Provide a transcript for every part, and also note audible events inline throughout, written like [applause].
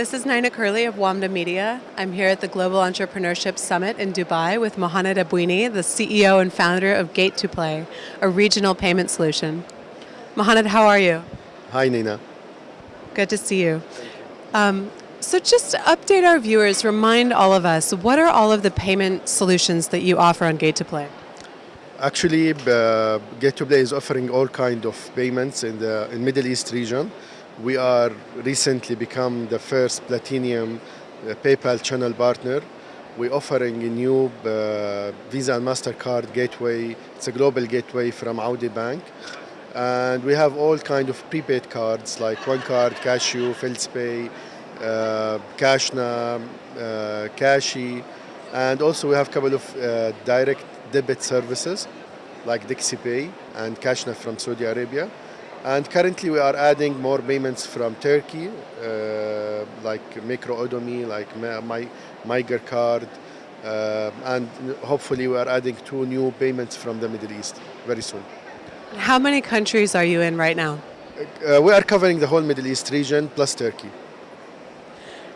This is Nina Curley of WAMDA Media. I'm here at the Global Entrepreneurship Summit in Dubai with Mohamed Abouini, the CEO and founder of Gate2Play, a regional payment solution. Mohamed, how are you? Hi, Nina. Good to see you. Um, so just to update our viewers, remind all of us, what are all of the payment solutions that you offer on Gate2Play? Actually, uh, Gate2Play is offering all kind of payments in the in Middle East region. We are recently become the first platinum uh, PayPal channel partner. We're offering a new uh, Visa and MasterCard gateway. It's a global gateway from Audi Bank. And we have all kind of prepaid cards like OneCard, CashU, FeltzPay, uh, Cashna, uh, Cashi. And also we have a couple of uh, direct debit services like DixiPay and Cashna from Saudi Arabia. And currently we are adding more payments from Turkey, uh, like Micro-Odomi, like My, Miger card, uh, and hopefully we are adding two new payments from the Middle East very soon. How many countries are you in right now? Uh, we are covering the whole Middle East region plus Turkey.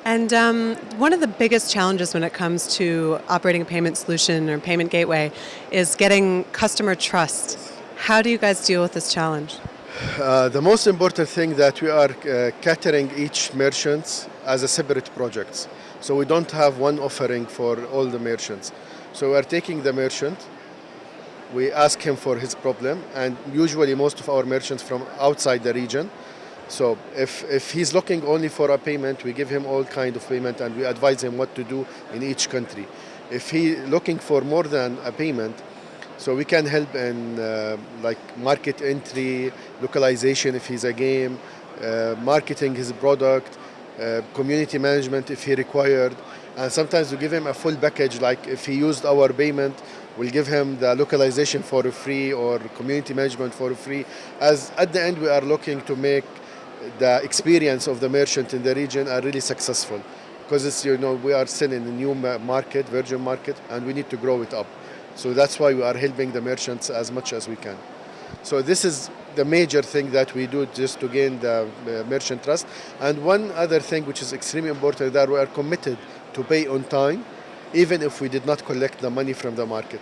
And um, one of the biggest challenges when it comes to operating a payment solution or payment gateway is getting customer trust. How do you guys deal with this challenge? Uh, the most important thing that we are uh, catering each merchants as a separate projects. So we don't have one offering for all the merchants. So we are taking the merchant, we ask him for his problem, and usually most of our merchants from outside the region. So if, if he's looking only for a payment, we give him all kind of payment and we advise him what to do in each country. If he looking for more than a payment, so we can help in uh, like market entry, localization if he's a game, uh, marketing his product, uh, community management if he required. And sometimes we give him a full package like if he used our payment, we'll give him the localization for free or community management for free. As at the end we are looking to make the experience of the merchant in the region are really successful because it's you know we are still in a new market, virgin market, and we need to grow it up. So that's why we are helping the merchants as much as we can. So this is the major thing that we do just to gain the merchant trust. And one other thing which is extremely important that we are committed to pay on time, even if we did not collect the money from the market.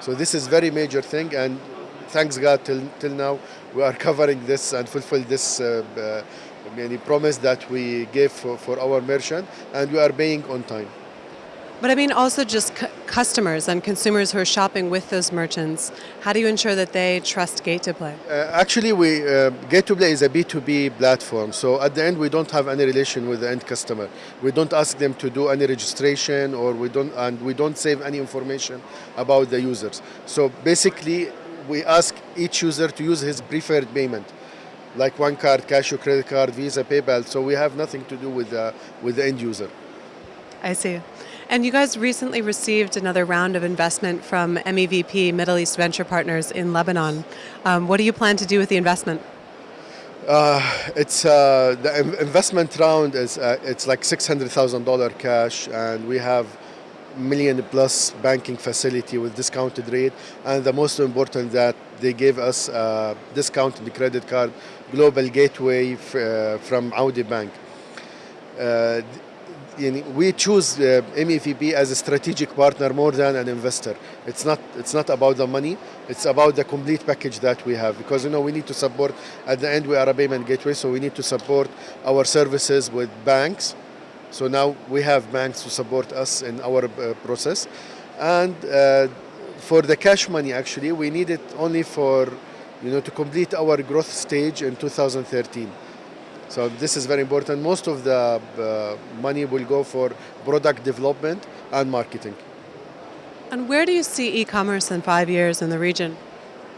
So this is very major thing and thanks God till, till now we are [laughs] covering this and fulfill this uh, uh, promise that we gave for, for our merchant and we are paying on time. But I mean also just customers and consumers who are shopping with those merchants. How do you ensure that they trust Gate2Play? Uh, actually, we uh, Gate2Play is a B2B platform. So at the end, we don't have any relation with the end customer. We don't ask them to do any registration or we don't, and we don't save any information about the users. So basically, we ask each user to use his preferred payment like one card, cash or credit card, Visa, PayPal. So we have nothing to do with the, with the end user. I see. And you guys recently received another round of investment from MEVP, Middle East Venture Partners in Lebanon. Um, what do you plan to do with the investment? Uh, it's uh, the investment round is uh, it's like six hundred thousand dollar cash, and we have million plus banking facility with discounted rate, and the most important that they gave us a discounted credit card global gateway uh, from Audi Bank. We choose uh, MEVP as a strategic partner more than an investor. It's not, it's not about the money, it's about the complete package that we have because you know we need to support, at the end we are a payment gateway, so we need to support our services with banks. So now we have banks to support us in our uh, process. And uh, for the cash money actually, we need it only for, you know, to complete our growth stage in 2013. So this is very important. Most of the uh, money will go for product development and marketing. And where do you see e-commerce in five years in the region?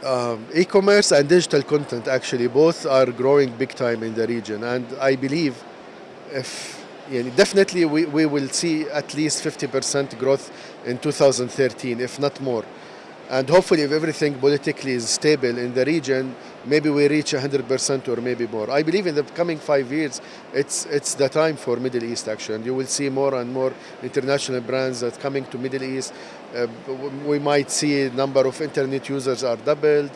Um, e-commerce and digital content actually both are growing big time in the region and I believe if yeah, definitely we, we will see at least 50% growth in 2013 if not more and hopefully if everything politically is stable in the region, maybe we reach 100% or maybe more. I believe in the coming five years, it's, it's the time for Middle East and you will see more and more international brands that coming to Middle East. Uh, we might see number of internet users are doubled,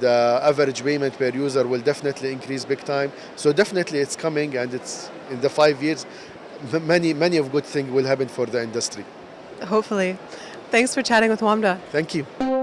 the average payment per user will definitely increase big time. So definitely it's coming and it's in the five years, many many of good things will happen for the industry. Hopefully. Thanks for chatting with WAMDA. Thank you.